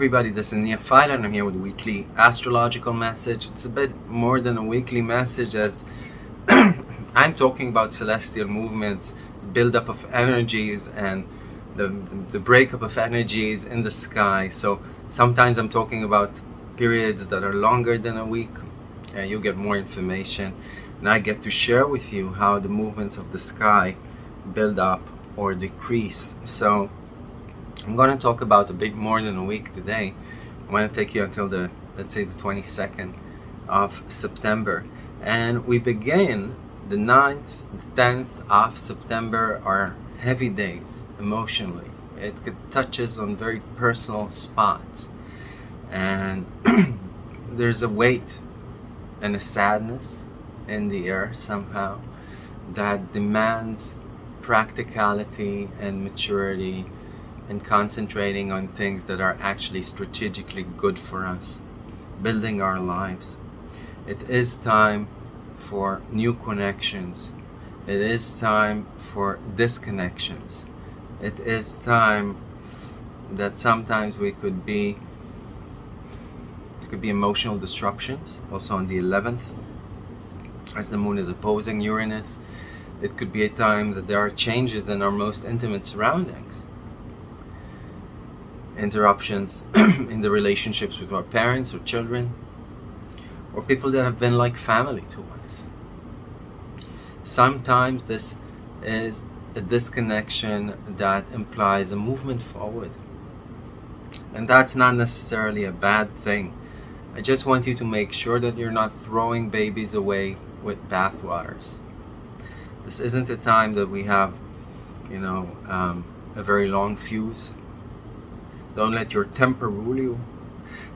everybody, this is Nia File and I'm here with a weekly astrological message. It's a bit more than a weekly message as I'm talking about celestial movements, buildup of energies and the, the breakup of energies in the sky. So sometimes I'm talking about periods that are longer than a week and you get more information and I get to share with you how the movements of the sky build up or decrease. So I'm going to talk about a bit more than a week today. I'm going to take you until the, let's say the 22nd of September. And we begin the 9th, the 10th of September are heavy days emotionally. It touches on very personal spots. And there's a weight and a sadness in the air somehow that demands practicality and maturity and concentrating on things that are actually strategically good for us, building our lives. It is time for new connections. It is time for disconnections. It is time that sometimes we could be could be emotional disruptions also on the 11th as the moon is opposing Uranus it could be a time that there are changes in our most intimate surroundings interruptions in the relationships with our parents or children or people that have been like family to us. Sometimes this is a disconnection that implies a movement forward. And that's not necessarily a bad thing. I just want you to make sure that you're not throwing babies away with bathwaters. This isn't a time that we have, you know, um, a very long fuse don't let your temper rule you.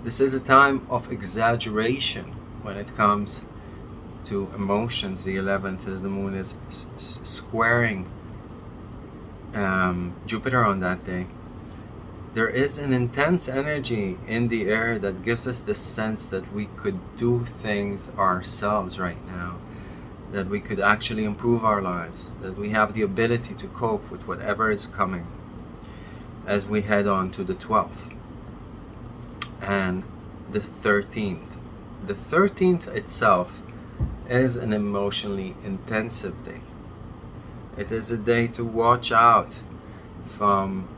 This is a time of exaggeration when it comes to emotions. The 11th is the moon is squaring um, Jupiter on that day. There is an intense energy in the air that gives us the sense that we could do things ourselves right now. That we could actually improve our lives. That we have the ability to cope with whatever is coming as we head on to the 12th and the 13th. The 13th itself is an emotionally intensive day. It is a day to watch out from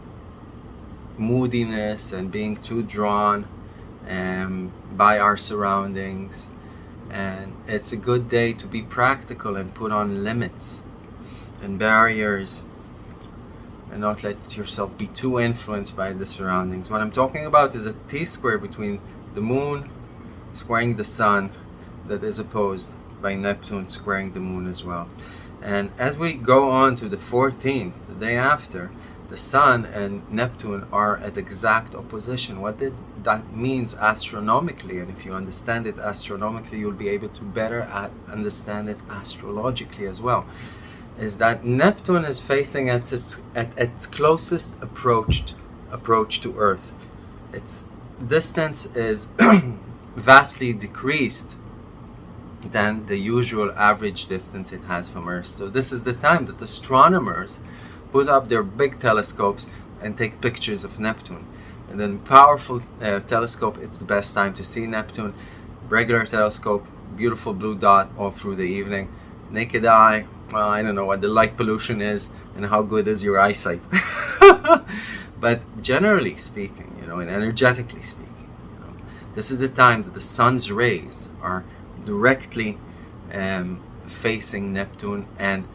moodiness and being too drawn um, by our surroundings and it's a good day to be practical and put on limits and barriers and not let yourself be too influenced by the surroundings. What I'm talking about is a T-square between the moon squaring the sun that is opposed by Neptune squaring the moon as well. And as we go on to the 14th, the day after, the sun and Neptune are at exact opposition. What did that means astronomically, and if you understand it astronomically, you'll be able to better understand it astrologically as well is that Neptune is facing at its at its closest approached approach to Earth. Its distance is vastly decreased than the usual average distance it has from Earth. So this is the time that astronomers put up their big telescopes and take pictures of Neptune. And then powerful uh, telescope, it's the best time to see Neptune. Regular telescope, beautiful blue dot all through the evening. Naked eye, well, I don't know what the light pollution is and how good is your eyesight. but generally speaking, you know, and energetically speaking, you know, this is the time that the sun's rays are directly um, facing Neptune and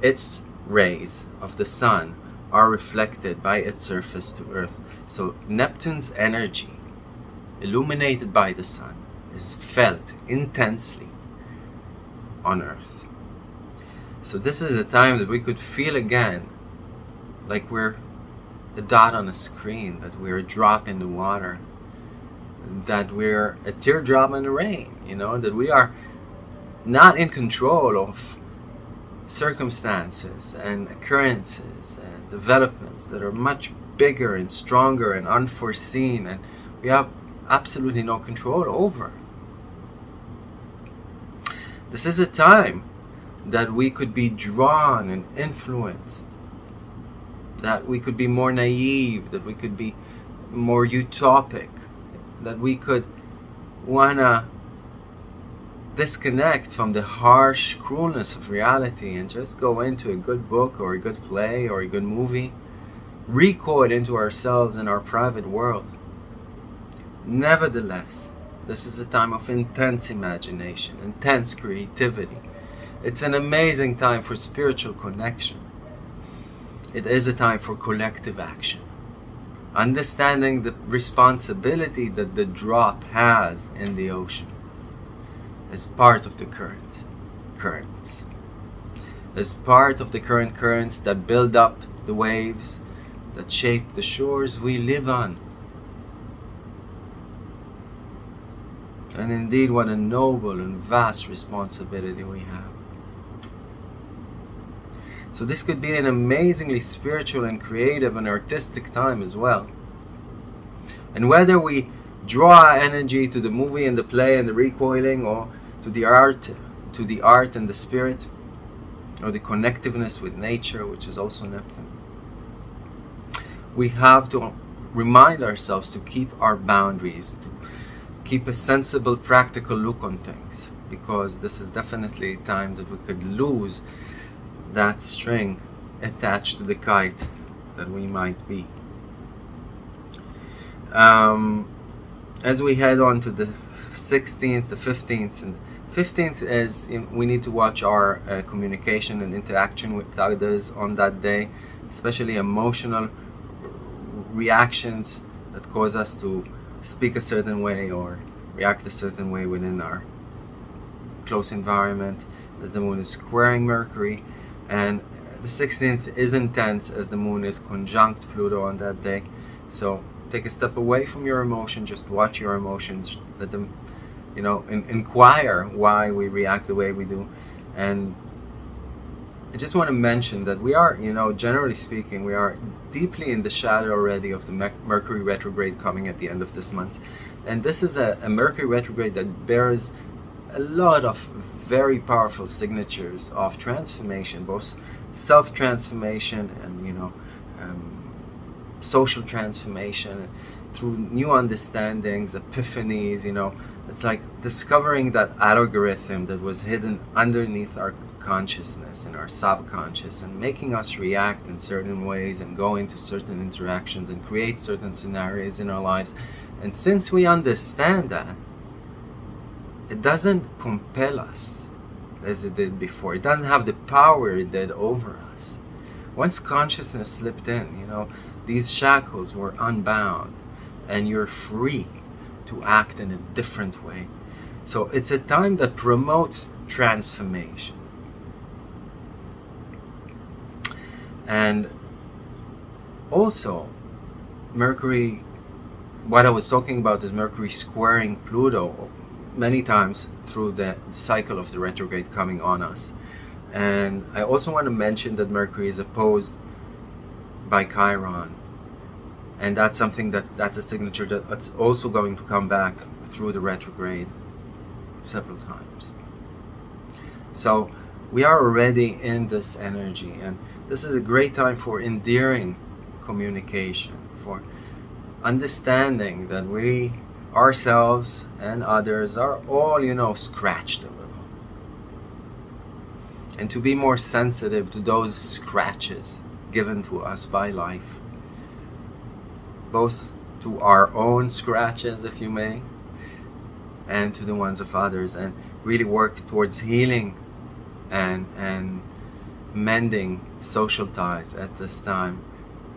its rays of the sun are reflected by its surface to Earth. So Neptune's energy, illuminated by the sun, is felt intensely on Earth. So this is a time that we could feel again like we're a dot on a screen, that we're a drop in the water, that we're a teardrop in the rain, you know, that we are not in control of circumstances and occurrences and developments that are much bigger and stronger and unforeseen and we have absolutely no control over. This is a time that we could be drawn and influenced, that we could be more naive, that we could be more utopic, that we could wanna disconnect from the harsh cruelness of reality and just go into a good book or a good play or a good movie, recoil into ourselves and our private world. Nevertheless, this is a time of intense imagination, intense creativity. It's an amazing time for spiritual connection. It is a time for collective action. Understanding the responsibility that the drop has in the ocean as part of the current currents. As part of the current currents that build up the waves that shape the shores we live on. And indeed, what a noble and vast responsibility we have. So this could be an amazingly spiritual and creative and artistic time as well. And whether we draw our energy to the movie and the play and the recoiling or to the art, to the art and the spirit, or the connectiveness with nature, which is also Neptune. We have to remind ourselves to keep our boundaries, to keep a sensible, practical look on things, because this is definitely a time that we could lose that string attached to the kite that we might be. Um, as we head on to the 16th, the 15th, and 15th is we need to watch our uh, communication and interaction with others on that day, especially emotional reactions that cause us to speak a certain way or react a certain way within our close environment as the moon is squaring Mercury and the 16th is intense as the moon is conjunct Pluto on that day so take a step away from your emotion just watch your emotions let them you know, in, inquire why we react the way we do. And I just want to mention that we are, you know, generally speaking, we are deeply in the shadow already of the Mercury retrograde coming at the end of this month. And this is a, a Mercury retrograde that bears a lot of very powerful signatures of transformation, both self-transformation and, you know, um, social transformation through new understandings, epiphanies, you know, it's like discovering that algorithm that was hidden underneath our consciousness and our subconscious and making us react in certain ways and go into certain interactions and create certain scenarios in our lives. And since we understand that, it doesn't compel us as it did before. It doesn't have the power it did over us. Once consciousness slipped in, you know, these shackles were unbound and you're free to act in a different way. So it's a time that promotes transformation. And also, Mercury, what I was talking about is Mercury squaring Pluto many times through the cycle of the retrograde coming on us. And I also want to mention that Mercury is opposed by Chiron and that's something that that's a signature that's also going to come back through the retrograde several times so we are already in this energy and this is a great time for endearing communication for understanding that we ourselves and others are all you know scratched a little and to be more sensitive to those scratches given to us by life both to our own scratches, if you may, and to the ones of others, and really work towards healing and and mending social ties at this time.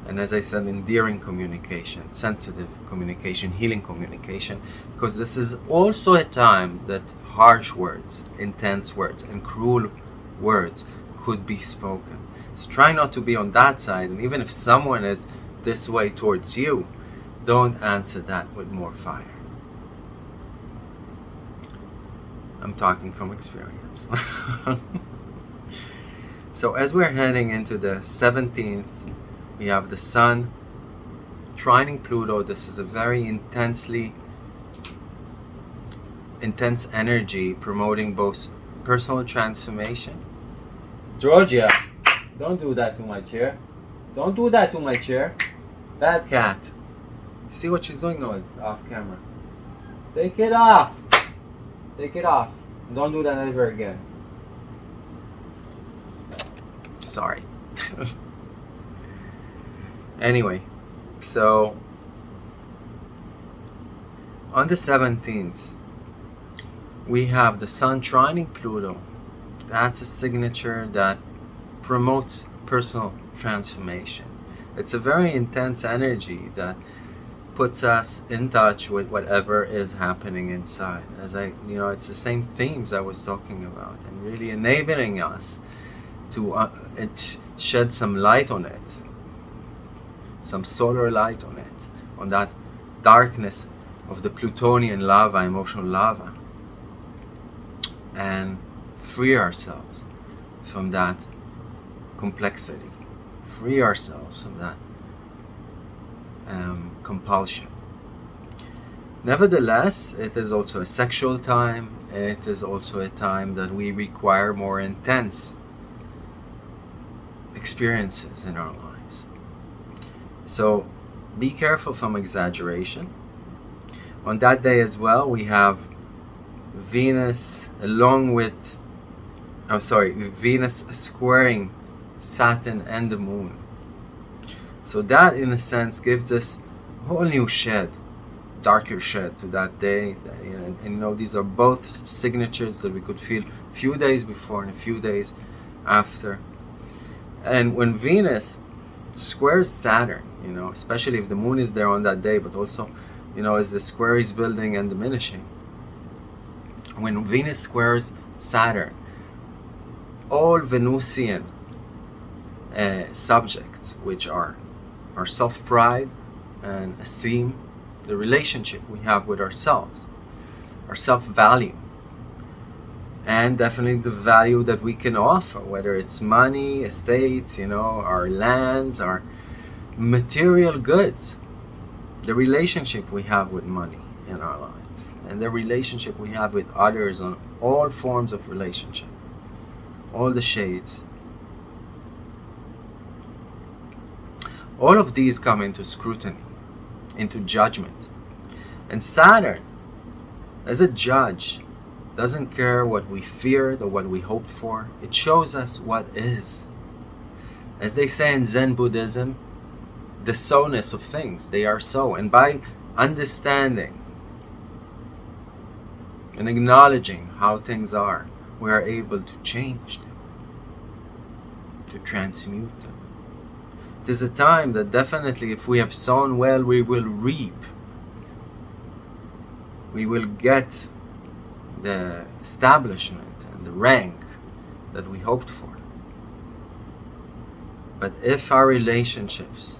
And as I said, endearing communication, sensitive communication, healing communication, because this is also a time that harsh words, intense words, and cruel words could be spoken. So try not to be on that side, and even if someone is this way towards you, don't answer that with more fire. I'm talking from experience. so as we're heading into the 17th, we have the Sun trining Pluto. This is a very intensely intense energy promoting both personal transformation. Georgia, don't do that to my chair. Don't do that to my chair. Bad cat. See what she's doing? No, it's off camera. Take it off. Take it off. Don't do that ever again. Sorry. anyway, so on the 17th, we have the Sun trining Pluto. That's a signature that promotes personal transformation. It's a very intense energy that puts us in touch with whatever is happening inside. As I, you know, it's the same themes I was talking about, and really enabling us to uh, it shed some light on it, some solar light on it, on that darkness of the Plutonian lava, emotional lava, and free ourselves from that complexity, free ourselves from that um, compulsion. Nevertheless, it is also a sexual time. It is also a time that we require more intense experiences in our lives. So be careful from exaggeration. On that day as well, we have Venus along with, I'm sorry, Venus squaring Saturn and the Moon. So that, in a sense, gives us a whole new shed, darker shed to that day. And, and you know, these are both signatures that we could feel a few days before and a few days after. And when Venus squares Saturn, you know, especially if the moon is there on that day, but also, you know, as the square is building and diminishing. When Venus squares Saturn, all Venusian uh, subjects, which are our self-pride and esteem, the relationship we have with ourselves, our self-value, and definitely the value that we can offer, whether it's money, estates, you know, our lands, our material goods, the relationship we have with money in our lives, and the relationship we have with others on all forms of relationship, all the shades, All of these come into scrutiny, into judgment. And Saturn, as a judge, doesn't care what we feared or what we hoped for. It shows us what is. As they say in Zen Buddhism, the so-ness of things, they are so. And by understanding and acknowledging how things are, we are able to change them, to transmute them. It is a time that definitely if we have sown well, we will reap. We will get the establishment and the rank that we hoped for. But if our relationships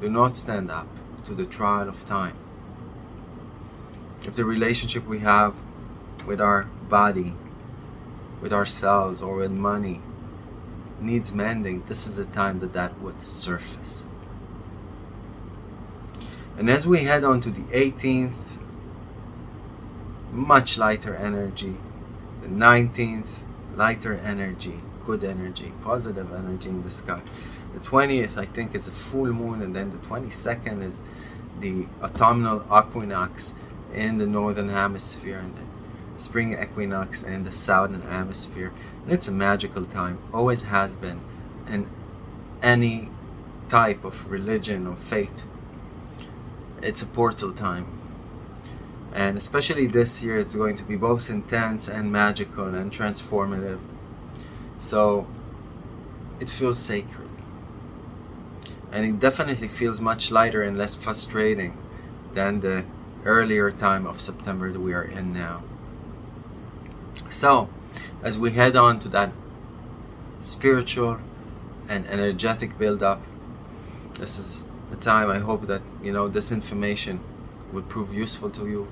do not stand up to the trial of time, if the relationship we have with our body, with ourselves, or with money needs mending, this is a time that that would surface. And as we head on to the 18th, much lighter energy. The 19th, lighter energy, good energy, positive energy in the sky. The 20th, I think, is a full moon, and then the 22nd is the autumnal equinox in the northern hemisphere, and the spring equinox in the southern hemisphere. And it's a magical time, always has been, in any type of religion or faith. It's a portal time. And especially this year, it's going to be both intense and magical and transformative. So it feels sacred. And it definitely feels much lighter and less frustrating than the earlier time of September that we are in now. So, as we head on to that spiritual and energetic build-up this is the time I hope that you know this information would prove useful to you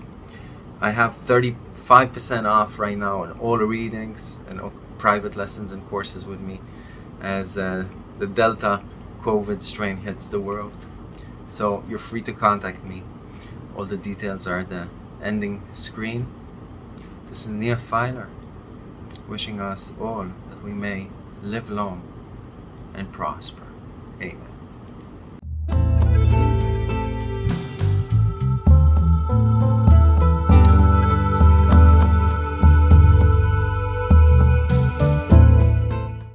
I have 35% off right now on all readings and private lessons and courses with me as uh, the Delta COVID strain hits the world so you're free to contact me all the details are the ending screen this is Nia Filer wishing us all that we may live long and prosper. Amen.